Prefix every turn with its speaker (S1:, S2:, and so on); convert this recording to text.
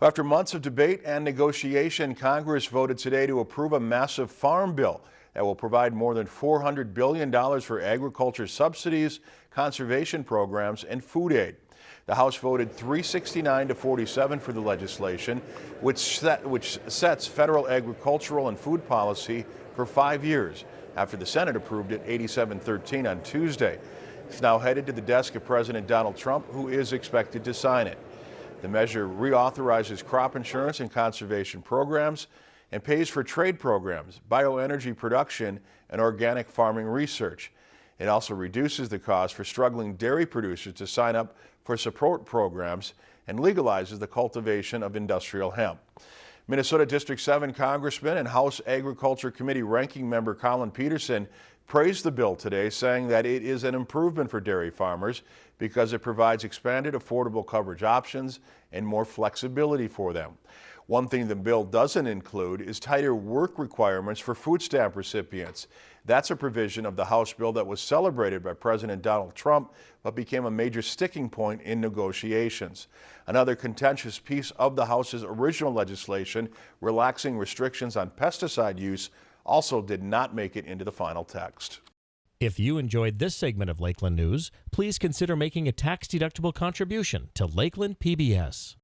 S1: After months of debate and negotiation, Congress voted today to approve a massive farm bill that will provide more than $400 billion for agriculture subsidies, conservation programs, and food aid. The House voted 369 to 47 for the legislation, which, set, which sets federal agricultural and food policy for five years after the Senate approved it 87-13 on Tuesday. It's now headed to the desk of President Donald Trump, who is expected to sign it. The measure reauthorizes crop insurance and conservation programs and pays for trade programs, bioenergy production, and organic farming research. It also reduces the cost for struggling dairy producers to sign up for support programs and legalizes the cultivation of industrial hemp. Minnesota District 7 Congressman and House Agriculture Committee Ranking Member Collin Peterson praised the bill today, saying that it is an improvement for dairy farmers because it provides expanded affordable coverage options and more flexibility for them. One thing the bill doesn't include is tighter work requirements for food stamp recipients. That's a provision of the House bill that was celebrated by President Donald Trump, but became a major sticking point in negotiations. Another contentious piece of the House's original legislation, relaxing restrictions on pesticide use, also did not make it into the final text.
S2: If you enjoyed this segment of Lakeland News, please consider making a tax-deductible contribution to Lakeland PBS.